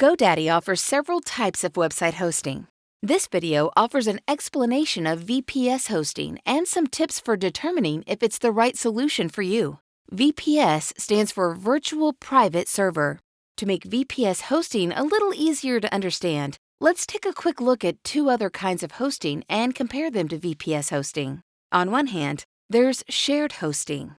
GoDaddy offers several types of website hosting. This video offers an explanation of VPS hosting and some tips for determining if it's the right solution for you. VPS stands for Virtual Private Server. To make VPS hosting a little easier to understand, let's take a quick look at two other kinds of hosting and compare them to VPS hosting. On one hand, there's shared hosting.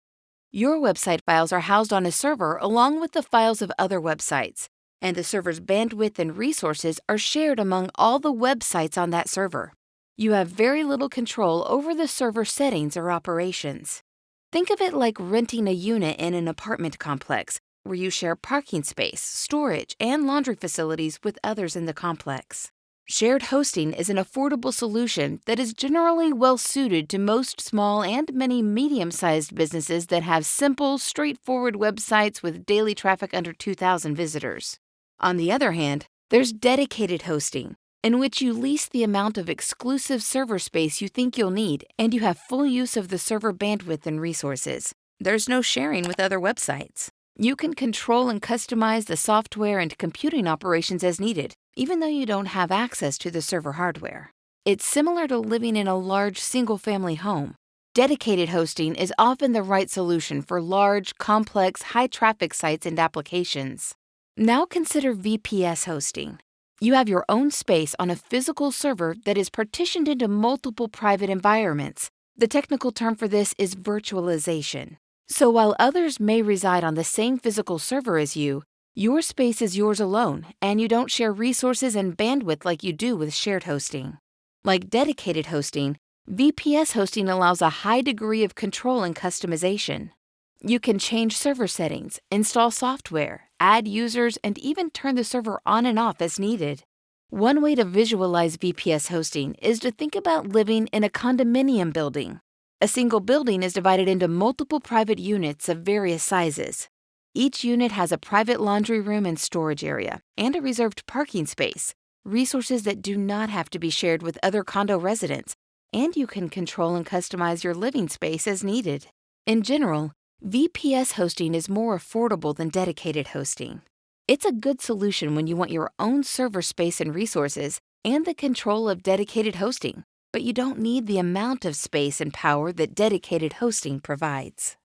Your website files are housed on a server along with the files of other websites and the server's bandwidth and resources are shared among all the websites on that server. You have very little control over the server settings or operations. Think of it like renting a unit in an apartment complex where you share parking space, storage, and laundry facilities with others in the complex. Shared hosting is an affordable solution that is generally well suited to most small and many medium sized businesses that have simple, straightforward websites with daily traffic under 2,000 visitors. On the other hand, there's dedicated hosting, in which you lease the amount of exclusive server space you think you'll need and you have full use of the server bandwidth and resources. There's no sharing with other websites. You can control and customize the software and computing operations as needed, even though you don't have access to the server hardware. It's similar to living in a large single family home. Dedicated hosting is often the right solution for large, complex, high traffic sites and applications. Now consider VPS hosting. You have your own space on a physical server that is partitioned into multiple private environments. The technical term for this is virtualization. So while others may reside on the same physical server as you, your space is yours alone, and you don't share resources and bandwidth like you do with shared hosting. Like dedicated hosting, VPS hosting allows a high degree of control and customization. You can change server settings, install software, add users, and even turn the server on and off as needed. One way to visualize VPS hosting is to think about living in a condominium building. A single building is divided into multiple private units of various sizes. Each unit has a private laundry room and storage area, and a reserved parking space, resources that do not have to be shared with other condo residents, and you can control and customize your living space as needed. In general, VPS hosting is more affordable than dedicated hosting. It's a good solution when you want your own server space and resources and the control of dedicated hosting, but you don't need the amount of space and power that dedicated hosting provides.